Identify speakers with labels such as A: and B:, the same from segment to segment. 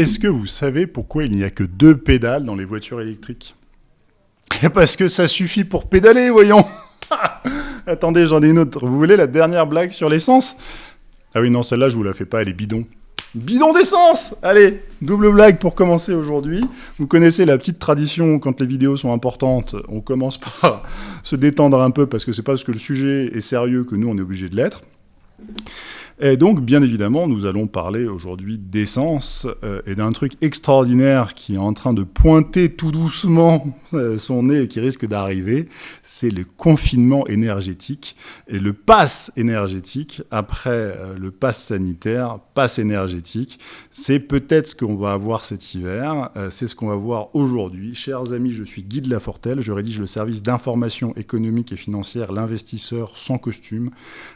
A: Est-ce que vous savez pourquoi il n'y a que deux pédales dans les voitures électriques Parce que ça suffit pour pédaler, voyons Attendez, j'en ai une autre. Vous voulez la dernière blague sur l'essence? Ah oui, non, celle-là, je vous la fais pas, elle est bidon. Bidon d'essence Allez, double blague pour commencer aujourd'hui. Vous connaissez la petite tradition, quand les vidéos sont importantes, on commence par se détendre un peu, parce que c'est pas parce que le sujet est sérieux que nous, on est obligé de l'être. Et donc, bien évidemment, nous allons parler aujourd'hui d'essence euh, et d'un truc extraordinaire qui est en train de pointer tout doucement euh, son nez et qui risque d'arriver, c'est le confinement énergétique et le pass énergétique après euh, le pass sanitaire, pass énergétique. C'est peut-être ce qu'on va avoir cet hiver, c'est ce qu'on va voir aujourd'hui. Chers amis, je suis Guy de Lafortelle, je rédige le service d'information économique et financière, l'investisseur sans costume.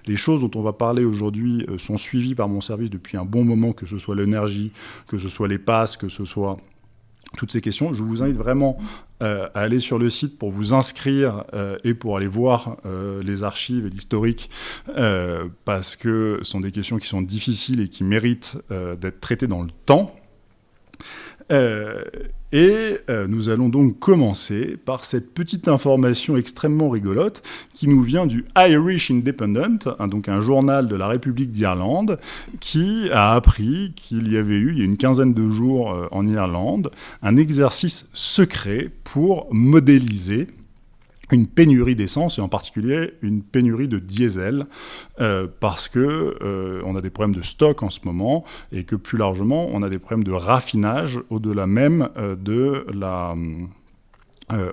A: Les choses dont on va parler aujourd'hui sont suivis par mon service depuis un bon moment, que ce soit l'énergie, que ce soit les passes, que ce soit toutes ces questions. Je vous invite vraiment euh, à aller sur le site pour vous inscrire euh, et pour aller voir les archives et l'historique, parce que ce sont des questions qui sont difficiles et qui méritent d'être traitées dans le temps. Et euh, nous allons donc commencer par cette petite information extrêmement rigolote qui nous vient du Irish Independent, donc un journal de la République d'Irlande, qui a appris qu'il y avait eu, il y a une quinzaine de jours euh, en Irlande, un exercice secret pour modéliser une pénurie d'essence et en particulier une pénurie de diesel euh, parce que euh, on a des problèmes de stock en ce moment et que plus largement on a des problèmes de raffinage au-delà même euh, de la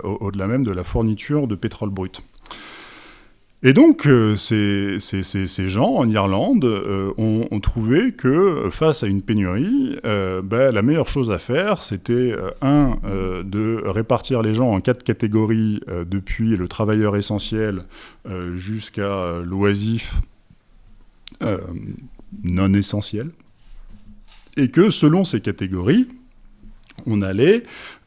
A: au-delà même de la fourniture de pétrole brut. Et donc, euh, ces, gens en Irlande euh, ont, trouvé que face à une pénurie, euh, ben, la meilleure chose à faire, c'était, un, de répartir les gens en quatre catégories, depuis le travailleur essentiel jusqu'à l'oisif non essentiel, et que selon ces catégories, on allait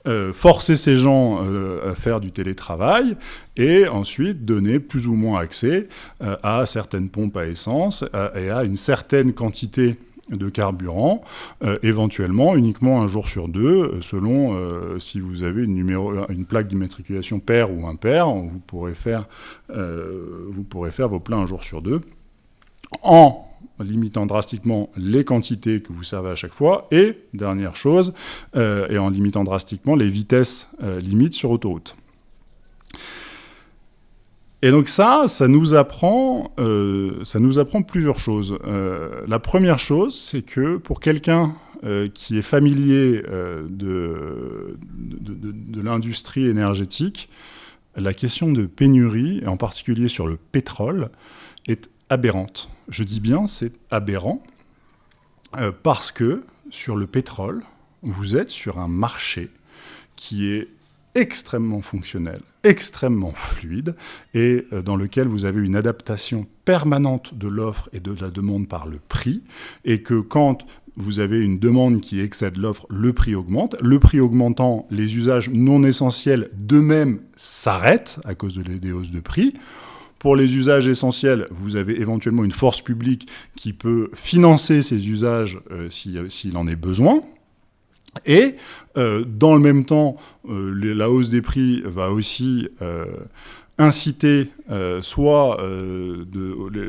A: euh, forcer ces gens euh, à faire du télétravail et ensuite donner plus ou moins accès euh, à certaines pompes à essence et à une certaine quantité de carburant, éventuellement uniquement un jour sur deux, selon si vous avez une, plaque d'immatriculation paire ou impair, vous pourrez faire, vos pleins un jour sur deux, limitant drastiquement les quantités que vous servez à chaque fois, et, dernière chose, euh, et en limitant drastiquement les vitesses euh, limites sur autoroute. Et donc ça, ça nous apprend, euh, ça nous apprend plusieurs choses. la première chose, c'est que pour quelqu'un qui est familier de, de l'industrie énergétique, la question de pénurie, et en particulier sur le pétrole, est aberrante. Je dis bien c'est aberrant, euh, parce que sur le pétrole, vous êtes sur un marché qui est extrêmement fonctionnel, extrêmement fluide, et euh, dans lequel vous avez une adaptation permanente de l'offre et de la demande par le prix, et que quand vous avez une demande qui excède l'offre, le prix augmente. Le prix augmentant, les usages non essentiels d'eux-mêmes s'arrêtent à cause de des hausses de prix. Pour les usages essentiels, vous avez éventuellement une force publique qui peut financer ces usages euh, s'il en est besoin. Et euh, dans le même temps, euh, la hausse des prix va aussi inciter euh, soit euh,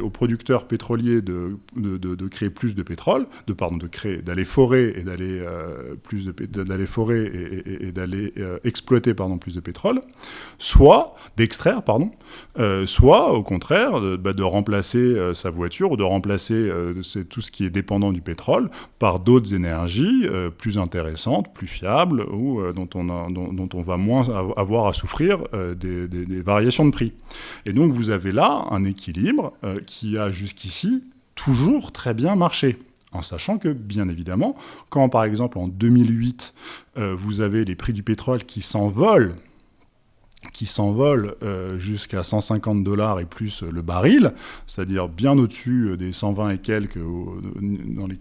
A: aux producteurs pétroliers de, de, créer plus de pétrole, de pardon, de créer, d'aller forer et d'aller euh, plus d'aller forer et, d'aller exploiter pardon plus de pétrole, soit d'extraire pardon, soit au contraire de, bah, remplacer sa voiture ou de remplacer tout ce qui est dépendant du pétrole par d'autres énergies plus intéressantes, plus fiables ou dont on a, dont, on va moins avoir à souffrir des, des variations de prix. Et donc vous avez là un équilibre euh, qui a jusqu'ici toujours très bien marché. En sachant que, bien évidemment, quand par exemple en 2008, euh, vous avez les prix du pétrole qui s'envolent qui s'envolent euh, jusqu'à 150 dollars et plus le baril, c'est-à-dire bien au-dessus des 120 et quelques où,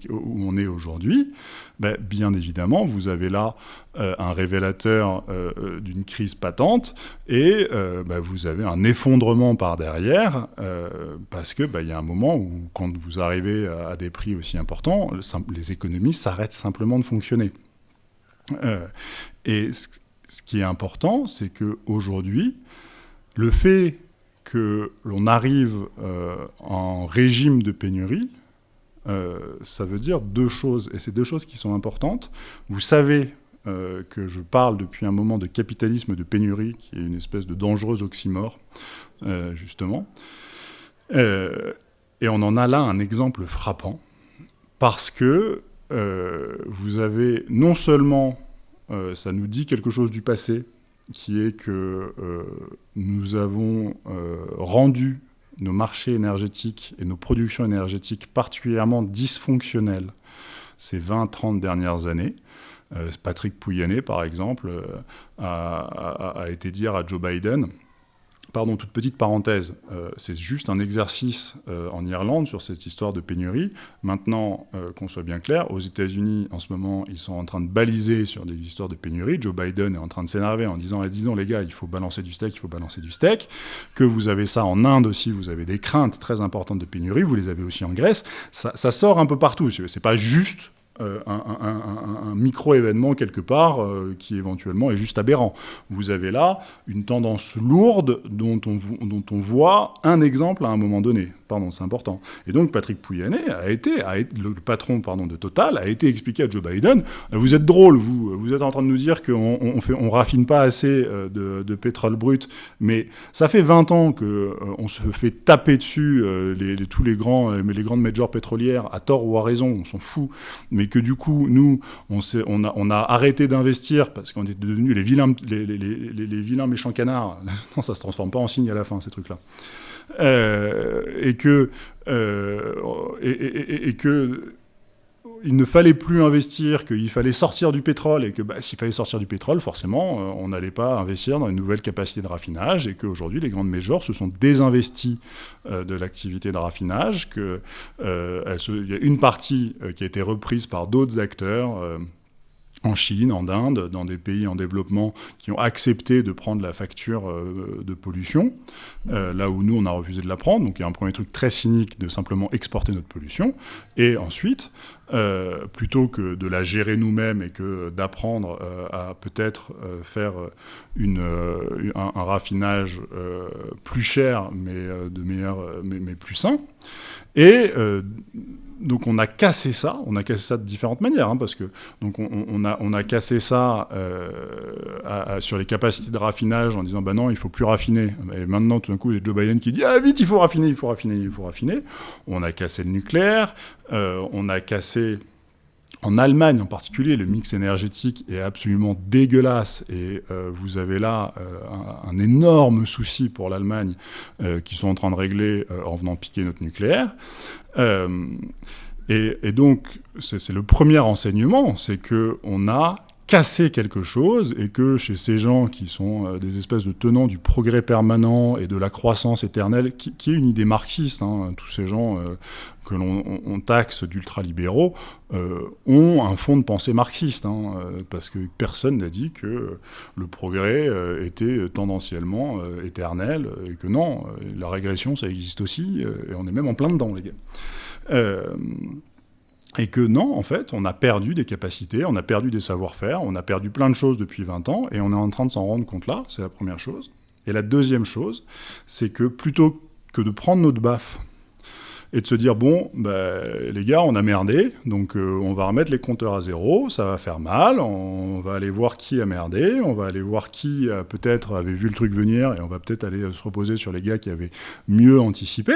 A: on est aujourd'hui, ben, bien évidemment, vous avez là euh, un révélateur euh, d'une crise patente et ben, vous avez un effondrement par derrière parce que ben, il y a un moment où, quand vous arrivez à des prix aussi importants, les économies s'arrêtent simplement de fonctionner. et ce, qui est important, c'est qu'aujourd'hui, le fait que l'on arrive en régime de pénurie, ça veut dire deux choses, et c'est deux choses qui sont importantes. Vous savez euh, que je parle depuis un moment de capitalisme de pénurie, qui est une espèce de dangereuse oxymore, euh, justement. Euh, et on en a là un exemple frappant, parce que vous avez non seulement, ça nous dit quelque chose du passé, qui est que nous avons rendu nos marchés énergétiques et nos productions énergétiques particulièrement dysfonctionnels ces 20-30 dernières années, euh, Patrick Pouyanné, par exemple, euh, a, été dire à Joe Biden, Pardon, toute petite parenthèse, euh, c'est juste un exercice en Irlande sur cette histoire de pénurie. Maintenant, qu'on soit bien clair, aux États-Unis, en ce moment, ils sont en train de baliser sur des histoires de pénurie. Joe Biden est en train de s'énerver en disant eh, Dis donc, les gars, il faut balancer du steak, il faut balancer du steak. Que vous avez ça en Inde aussi, vous avez des craintes très importantes de pénurie, vous les avez aussi en Grèce. Ça, ça sort un peu partout. C'est pas juste euh, un, micro-événement quelque part euh, qui éventuellement est juste aberrant. Vous avez là une tendance lourde dont on, voit un exemple à un moment donné. Pardon, c'est important. Et donc Patrick Pouyanné a été, le patron pardon, de Total, a été expliqué à Joe Biden, euh, vous êtes drôle, vous, vous êtes en train de nous dire qu'on on, raffine pas assez de, pétrole brut, mais ça fait 20 ans qu'on on se fait taper dessus les, tous les, grands, les grandes majors pétrolières, à tort ou à raison, on s'en fout, mais et que du coup, nous, on, a, arrêté d'investir parce qu'on est devenus les vilains, méchants canards. non, ça se transforme pas en signe à la fin, ces trucs-là. Euh, et que, euh, et, que il ne fallait plus investir, qu'il fallait sortir du pétrole, et que bah, s'il fallait sortir du pétrole, forcément, euh, on n'allait pas investir dans une nouvelle capacité de raffinage, et qu'aujourd'hui, les grandes majors se sont désinvestis euh, de l'activité de raffinage, qu'il euh, y a une partie qui a été reprise par d'autres acteurs en Chine, en Inde, dans des pays en développement qui ont accepté de prendre la facture euh, de pollution, euh, là où nous, on a refusé de la prendre. Donc il y a un premier truc très cynique de simplement exporter notre pollution. Et ensuite, euh, plutôt que de la gérer nous-mêmes et que d'apprendre à peut-être faire un, raffinage plus cher, mais, de meilleur, mais, mais plus sain, et donc on a cassé ça, on a cassé ça de différentes manières, hein, parce que donc on, a, cassé ça euh, sur les capacités de raffinage en disant bah non il faut plus raffiner. Et maintenant tout d'un coup il y a Joe Biden qui dit ah vite il faut raffiner, il faut raffiner, il faut raffiner. On a cassé le nucléaire, euh, on a cassé en Allemagne en particulier, le mix énergétique est absolument dégueulasse et euh, vous avez là un, énorme souci pour l'Allemagne qui sont en train de régler en venant piquer notre nucléaire. Euh, et, donc, c'est le premier enseignement, c'est qu'on a cassé quelque chose et que chez ces gens qui sont euh, des espèces de tenants du progrès permanent et de la croissance éternelle, qui, est une idée marxiste, hein, tous ces gens euh, que l'on taxe d'ultralibéraux ont un fond de pensée marxiste, hein, parce que personne n'a dit que le progrès était tendanciellement éternel et que non, la régression ça existe aussi et on est même en plein dedans les gars. Euh, et que non, en fait, on a perdu des capacités, on a perdu des savoir-faire, on a perdu plein de choses depuis 20 ans, et on est en train de s'en rendre compte là, c'est la première chose. Et la deuxième chose, c'est que plutôt que de prendre notre baffe et de se dire, bon, bah, les gars, on a merdé, donc euh, on va remettre les compteurs à zéro, ça va faire mal, on va aller voir qui a merdé, on va aller voir qui peut-être avait vu le truc venir, et on va peut-être aller se reposer sur les gars qui avaient mieux anticipé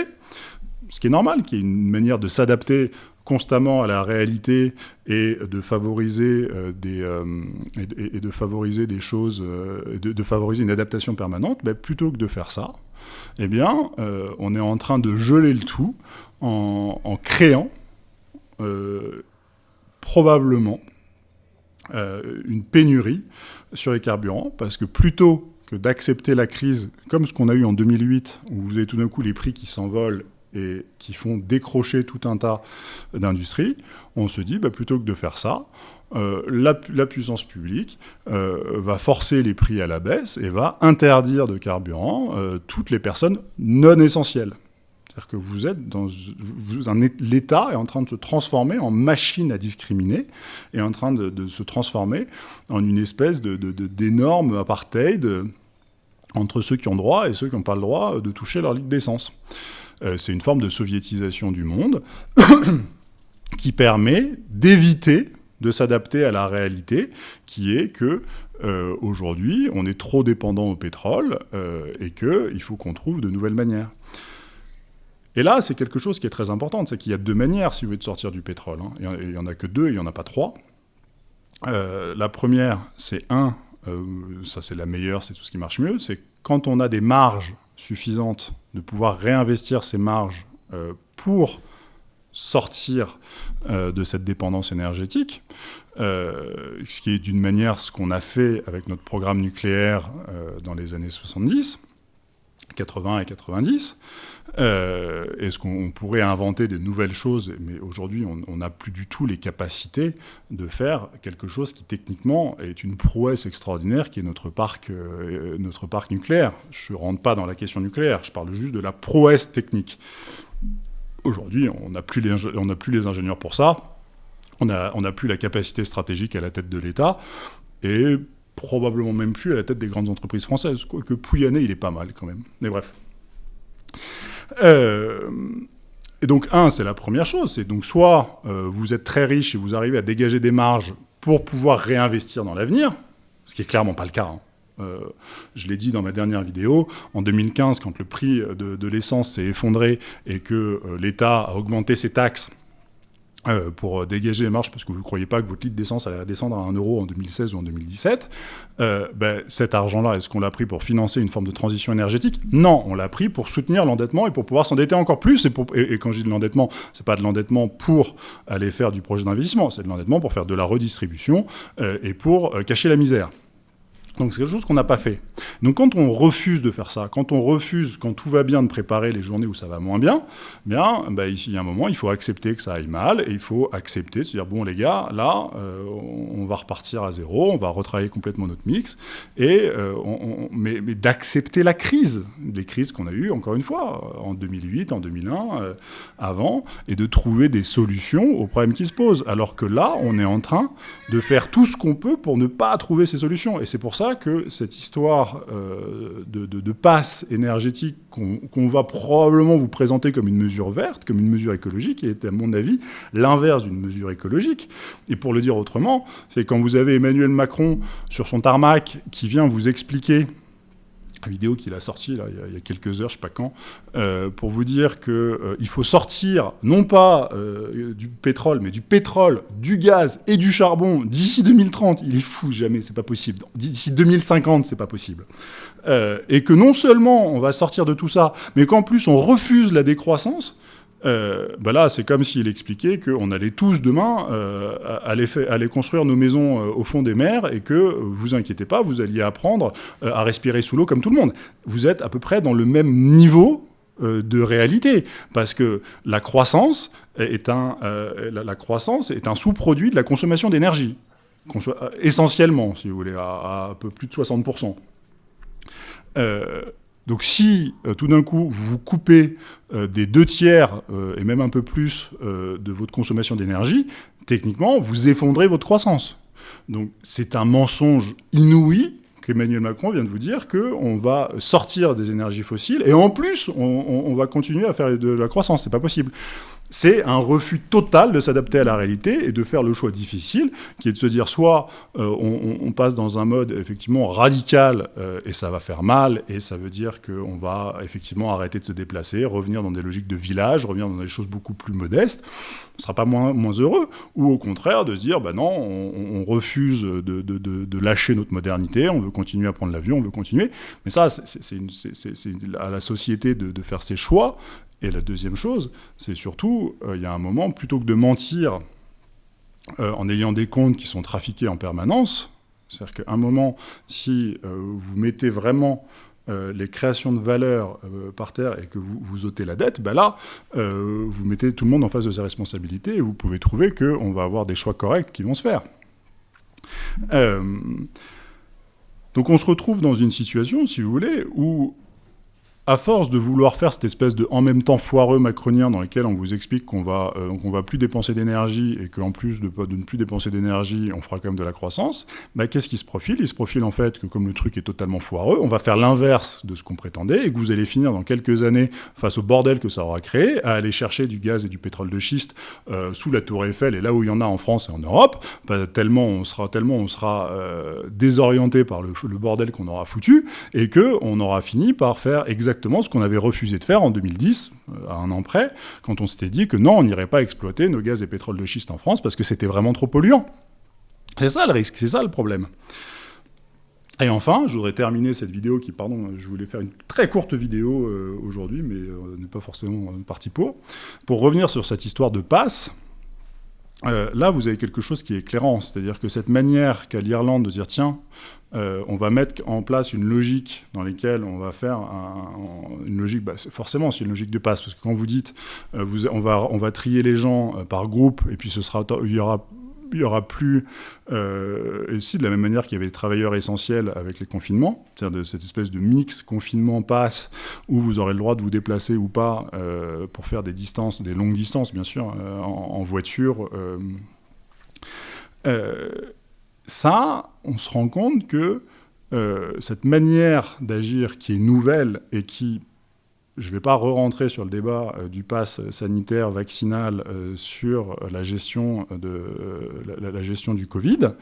A: ce qui est normal, qui est une manière de s'adapter constamment à la réalité et de favoriser euh, des euh, et, de favoriser des choses, euh, de, favoriser une adaptation permanente, ben, plutôt que de faire ça, eh bien, on est en train de geler le tout en créant probablement une pénurie sur les carburants, parce que plutôt que d'accepter la crise comme ce qu'on a eu en 2008, où vous avez tout d'un coup les prix qui s'envolent et qui font décrocher tout un tas d'industries, on se dit, bah, plutôt que de faire ça, euh, la, puissance publique euh, va forcer les prix à la baisse et va interdire de carburant euh, toutes les personnes non essentielles. C'est-à-dire que vous êtes dans... L'État est en train de se transformer en machine à discriminer, et en train de, se transformer en une espèce d'énorme apartheid entre ceux qui ont droit et ceux qui n'ont pas le droit de toucher leur litre d'essence. Euh, c'est une forme de soviétisation du monde qui permet d'éviter de s'adapter à la réalité, qui est que euh, aujourd'hui, on est trop dépendant au pétrole euh, et qu'il faut qu'on trouve de nouvelles manières. Et là, c'est quelque chose qui est très important, c'est qu'il y a deux manières, si vous voulez, de sortir du pétrole. Hein. Il n'y en a que deux, il n'y en a pas trois. la première, c'est un, ça c'est la meilleure, c'est tout ce qui marche mieux, c'est quand on a des marges suffisantes de pouvoir réinvestir ces marges euh, pour sortir euh, de cette dépendance énergétique, euh, ce qui est d'une manière ce qu'on a fait avec notre programme nucléaire dans les années 70, 80 et 90, euh, Est-ce qu'on pourrait inventer de nouvelles choses? Mais aujourd'hui, on n'a plus du tout les capacités de faire quelque chose qui techniquement est une prouesse extraordinaire, qui est notre parc, euh, notre parc nucléaire. Je ne rentre pas dans la question nucléaire, je parle juste de la prouesse technique. Aujourd'hui, on n'a plus, les ingénieurs pour ça, on n'a on plus la capacité stratégique à la tête de l'État, et probablement même plus à la tête des grandes entreprises françaises, quoique Pouyanné, il est pas mal quand même. Mais bref. Euh, et donc, un, c'est la première chose. C'est donc soit euh, vous êtes très riche et vous arrivez à dégager des marges pour pouvoir réinvestir dans l'avenir, ce qui est clairement pas le cas. Hein. Euh, je l'ai dit dans ma dernière vidéo, en 2015, quand le prix de, de l'essence s'est effondré et que l'État a augmenté ses taxes euh, pour dégager les marges, parce que vous ne croyez pas que votre litre d'essence allait descendre à 1 euro en 2016 ou en 2017, euh, ben, cet argent-là, est-ce qu'on l'a pris pour financer une forme de transition énergétique? Non, on l'a pris pour soutenir l'endettement et pour pouvoir s'endetter encore plus. Et, quand je dis de l'endettement, c'est pas de l'endettement pour aller faire du projet d'investissement, c'est de l'endettement pour faire de la redistribution euh, et pour cacher la misère. Donc c'est quelque chose qu'on n'a pas fait. Donc quand on refuse de faire ça, quand on refuse, quand tout va bien, de préparer les journées où ça va moins bien, bien, bah, ici, il y a un moment, il faut accepter que ça aille mal, et il faut accepter se dire, bon les gars, là, euh, on va repartir à zéro, on va retravailler complètement notre mix, et, euh, mais, d'accepter la crise, les crises qu'on a eues, encore une fois, en 2008, en 2001, euh, avant, et de trouver des solutions aux problèmes qui se posent. Alors que là, on est en train de faire tout ce qu'on peut pour ne pas trouver ces solutions. Et c'est pour ça que cette histoire euh, de, passe énergétique qu'on va probablement vous présenter comme une mesure verte, comme une mesure écologique, est à mon avis l'inverse d'une mesure écologique. Et pour le dire autrement, c'est quand vous avez Emmanuel Macron sur son tarmac qui vient vous expliquer vidéo qu'il a sortie là, il, y a, quelques heures, je sais pas quand, euh, pour vous dire qu'il euh, faut sortir non pas euh, du pétrole, mais du pétrole, du gaz et du charbon d'ici 2030. Il est fou, jamais, c'est pas possible. D'ici 2050, c'est pas possible. et que non seulement on va sortir de tout ça, mais qu'en plus on refuse la décroissance. Euh, bah là, c'est comme s'il expliquait qu'on allait tous demain euh, aller, construire nos maisons euh, au fond des mers et que, vous inquiétez pas, vous alliez apprendre à respirer sous l'eau comme tout le monde. Vous êtes à peu près dans le même niveau de réalité, parce que la croissance est un, la, un sous-produit de la consommation d'énergie, essentiellement, si vous voulez, à, à, un peu plus de 60%. Donc si tout d'un coup vous vous coupez des deux tiers euh, et même un peu plus de votre consommation d'énergie, techniquement vous effondrez votre croissance. Donc c'est un mensonge inouï qu'Emmanuel Macron vient de vous dire qu'on va sortir des énergies fossiles et en plus on, on va continuer à faire de la croissance. C'est pas possible c'est un refus total de s'adapter à la réalité et de faire le choix difficile, qui est de se dire soit euh, on, passe dans un mode effectivement radical euh, et ça va faire mal, et ça veut dire qu'on va effectivement arrêter de se déplacer, revenir dans des logiques de village, revenir dans des choses beaucoup plus modestes, on ne sera pas moins, moins heureux, ou au contraire de se dire ben non, on, refuse de, lâcher notre modernité, on veut continuer à prendre l'avion, on veut continuer, mais ça c'est à la société de faire ses choix, et la deuxième chose, c'est surtout, euh, il y a un moment, plutôt que de mentir euh, en ayant des comptes qui sont trafiqués en permanence, c'est-à-dire qu'à un moment, si euh, vous mettez vraiment les créations de valeur par terre et que vous, vous ôtez la dette, ben là, vous mettez tout le monde en face de ses responsabilités et vous pouvez trouver qu'on va avoir des choix corrects qui vont se faire. donc on se retrouve dans une situation, si vous voulez, où à force de vouloir faire cette espèce de en même temps foireux macronien dans lequel on vous explique qu'on va, euh, qu'on va plus dépenser d'énergie et qu'en plus de, ne plus dépenser d'énergie, on fera quand même de la croissance, bah, qu'est-ce qui se profile? Il se profile en fait que comme le truc est totalement foireux, on va faire l'inverse de ce qu'on prétendait et que vous allez finir dans quelques années, face au bordel que ça aura créé, à aller chercher du gaz et du pétrole de schiste euh, sous la tour Eiffel et là où il y en a en France et en Europe, bah, tellement on sera, tellement on sera euh, désorienté par le, le bordel qu'on aura foutu et qu'on aura fini par faire exactement ce qu'on avait refusé de faire en 2010, euh, à un an près, quand on s'était dit que non, on n'irait pas exploiter nos gaz et pétrole de schiste en France parce que c'était vraiment trop polluant. C'est ça le risque, c'est ça le problème. Et enfin, je voudrais terminer cette vidéo qui, pardon, je voulais faire une très courte vidéo euh, aujourd'hui, mais euh, on n'est pas forcément parti pour, pour revenir sur cette histoire de passe. Là, vous avez quelque chose qui est éclairant, c'est-à-dire que cette manière qu'a l'Irlande de dire, tiens, euh, on va mettre en place une logique dans laquelle on va faire une logique, bah, forcément c'est une logique de passe, parce que quand vous dites euh, on, va, on va trier les gens euh, par groupe, et puis ce sera, il y aura il n'y aura plus, et aussi de la même manière qu'il y avait des travailleurs essentiels avec les confinements, c'est-à-dire de cette espèce de mix confinement-passe, où vous aurez le droit de vous déplacer ou pas pour faire des distances, des longues distances bien sûr, en, en, voiture ça, on se rend compte que euh, cette manière d'agir qui est nouvelle et qui, je ne vais pas re-rentrer sur le débat euh, du pass sanitaire vaccinal euh, sur la gestion, de, la, gestion du Covid,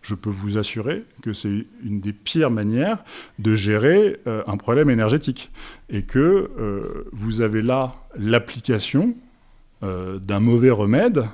A: je peux vous assurer que c'est une des pires manières de gérer un problème énergétique. Et que vous avez là l'application d'un mauvais remède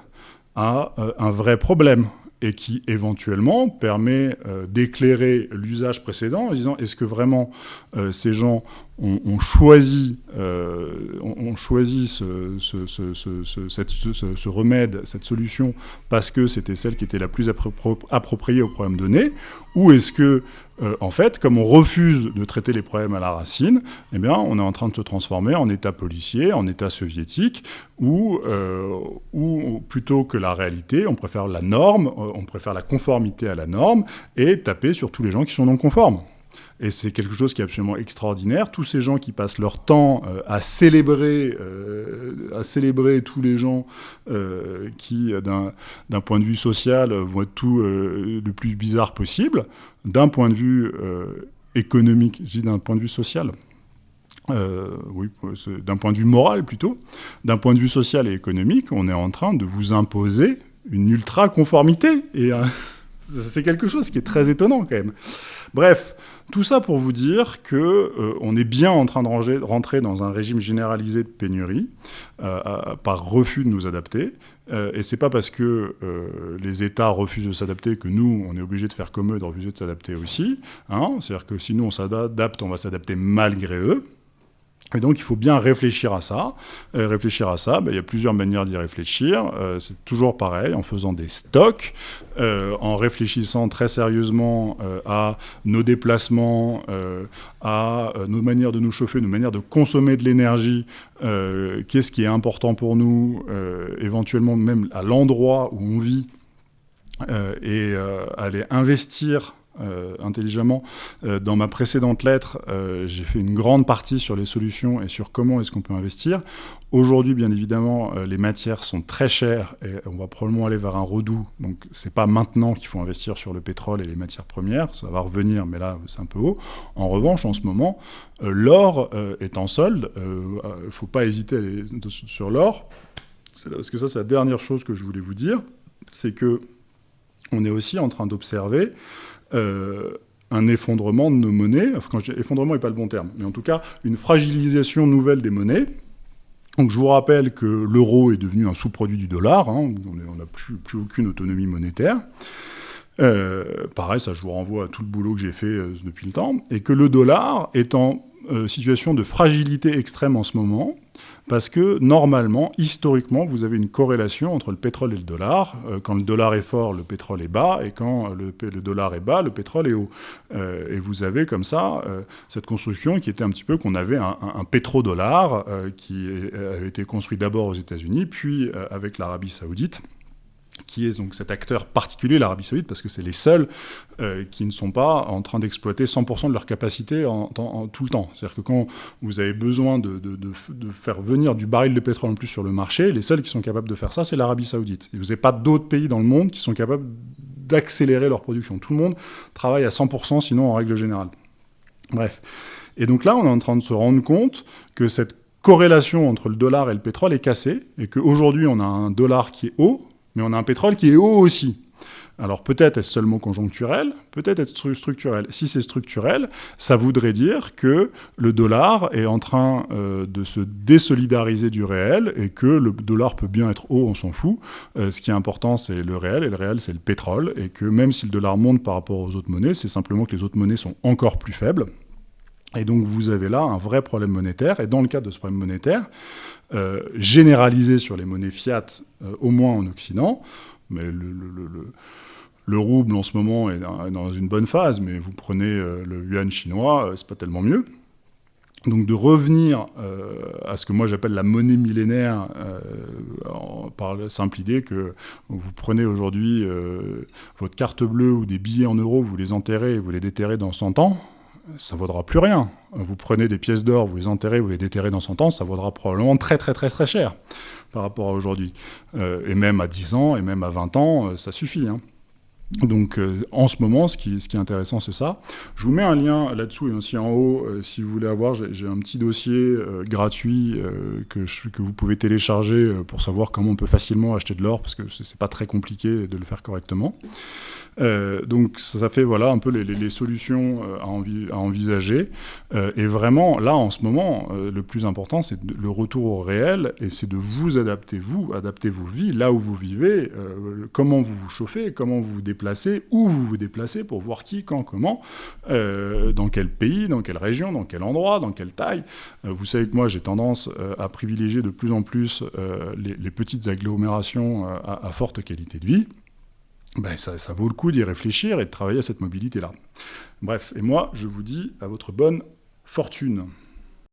A: à un vrai problème et qui éventuellement permet euh, d'éclairer l'usage précédent en disant est-ce que vraiment euh, ces gens ont, choisi, ont, choisi ce, ce, remède, cette solution, parce que c'était celle qui était la plus appropriée au problème donné, ou est-ce que, euh, en fait, comme on refuse de traiter les problèmes à la racine, eh on est en train de se transformer en État policier, en État soviétique, où, euh, où plutôt que la réalité, on préfère la norme, euh, on préfère la conformité à la norme, et taper sur tous les gens qui sont non conformes. Et c'est quelque chose qui est absolument extraordinaire. Tous ces gens qui passent leur temps euh, à célébrer, euh, à célébrer tous les gens euh, qui, d'un point de vue social, vont être tout le plus bizarre possible, d'un point de vue économique, je dis d'un point de vue social. oui, d'un point de vue moral plutôt, d'un point de vue social et économique, on est en train de vous imposer une ultra-conformité. Et c'est quelque chose qui est très étonnant quand même. Bref, tout ça pour vous dire que euh, est bien en train de rentrer dans un régime généralisé de pénurie euh, par refus de nous adapter. Euh, et c'est pas parce que les États refusent de s'adapter que nous, on est obligé de faire comme eux, de refuser de s'adapter aussi. Hein. C'est-à-dire que si nous on s'adapte, on va s'adapter malgré eux. Et donc, il faut bien réfléchir à ça. Euh, réfléchir à ça, ben, il y a plusieurs manières d'y réfléchir. Euh, c'est toujours pareil, en faisant des stocks, euh, en réfléchissant très sérieusement à nos déplacements, à nos manières de nous chauffer, nos manières de consommer de l'énergie, qu'est-ce qui est important pour nous, éventuellement même à l'endroit où on vit, et aller investir euh, intelligemment. Euh, dans ma précédente lettre, euh, j'ai fait une grande partie sur les solutions et sur comment est-ce qu'on peut investir. Aujourd'hui, bien évidemment, les matières sont très chères et on va probablement aller vers un redout. Donc, c'est pas maintenant qu'il faut investir sur le pétrole et les matières premières. Ça va revenir, mais là, c'est un peu haut. En revanche, en ce moment, l'or est en solde. Il ne faut pas hésiter aller sur l'or. Parce que ça, c'est la dernière chose que je voulais vous dire. C'est que on est aussi en train d'observer euh, un effondrement de nos monnaies, enfin quand je dis effondrement n'est pas le bon terme, mais en tout cas une fragilisation nouvelle des monnaies. Donc je vous rappelle que l'euro est devenu un sous-produit du dollar, hein, on n'a plus, plus, aucune autonomie monétaire. Euh, pareil, ça je vous renvoie à tout le boulot que j'ai fait euh, depuis le temps, et que le dollar est en situation de fragilité extrême en ce moment, parce que normalement, historiquement, vous avez une corrélation entre le pétrole et le dollar. Euh, quand le dollar est fort, le pétrole est bas, et quand le, dollar est bas, le pétrole est haut. Euh, et vous avez comme ça euh, cette construction qui était un petit peu qu'on avait un, un, pétrodollar qui avait été construit d'abord aux États-Unis, puis avec l'Arabie saoudite qui est donc cet acteur particulier, l'Arabie Saoudite, parce que c'est les seuls euh, qui ne sont pas en train d'exploiter 100% de leur capacité en, tout le temps. C'est-à-dire que quand vous avez besoin de, faire venir du baril de pétrole en plus sur le marché, les seuls qui sont capables de faire ça, c'est l'Arabie Saoudite. Et vous n'avez pas d'autres pays dans le monde qui sont capables d'accélérer leur production. Tout le monde travaille à 100%, sinon en règle générale. Bref. Et donc là, on est en train de se rendre compte que cette corrélation entre le dollar et le pétrole est cassée, et qu'aujourd'hui, on a un dollar qui est haut, mais on a un pétrole qui est haut aussi. Alors peut-être est-ce seulement conjoncturel, peut-être est-ce structurel. Si c'est structurel, ça voudrait dire que le dollar est en train euh, de se désolidariser du réel et que le dollar peut bien être haut, on s'en fout. Euh, ce qui est important, c'est le réel, et le réel, c'est le pétrole, et que même si le dollar monte par rapport aux autres monnaies, c'est simplement que les autres monnaies sont encore plus faibles. Et donc vous avez là un vrai problème monétaire, et dans le cadre de ce problème monétaire, euh, généralisé sur les monnaies fiat, au moins en Occident, mais le, le rouble en ce moment est dans une bonne phase, mais vous prenez euh, le yuan chinois, euh, c'est pas tellement mieux. Donc de revenir euh, à ce que moi j'appelle la monnaie millénaire, par la simple idée que vous prenez aujourd'hui votre carte bleue ou des billets en euros, vous les enterrez et vous les déterrez dans 100 ans, ça vaudra plus rien. Vous prenez des pièces d'or, vous les enterrez, vous les déterrez dans 100 ans, ça vaudra probablement très très très très cher par rapport à aujourd'hui. et même à 10 ans, et même à 20 ans, ça suffit. Hein. Donc euh, en ce moment, ce qui, est intéressant, c'est ça. Je vous mets un lien là-dessous et aussi en haut, euh, si vous voulez avoir, j'ai un petit dossier euh, gratuit que, vous pouvez télécharger pour savoir comment on peut facilement acheter de l'or, parce que c'est pas très compliqué de le faire correctement. Donc ça fait voilà un peu les, solutions à, envisager. Et vraiment, là, en ce moment, le plus important, c'est le retour au réel, et c'est de vous adapter, vous, adapter vos vies, là où vous vivez, comment vous vous chauffez, comment vous vous déplacez, où vous vous déplacez, pour voir qui, quand, comment, dans quel pays, dans quelle région, dans quel endroit, dans quelle taille. vous savez que moi, j'ai tendance à privilégier de plus en plus les, petites agglomérations à forte qualité de vie ben ça, vaut le coup d'y réfléchir et de travailler à cette mobilité-là. Bref, et moi, je vous dis à votre bonne fortune.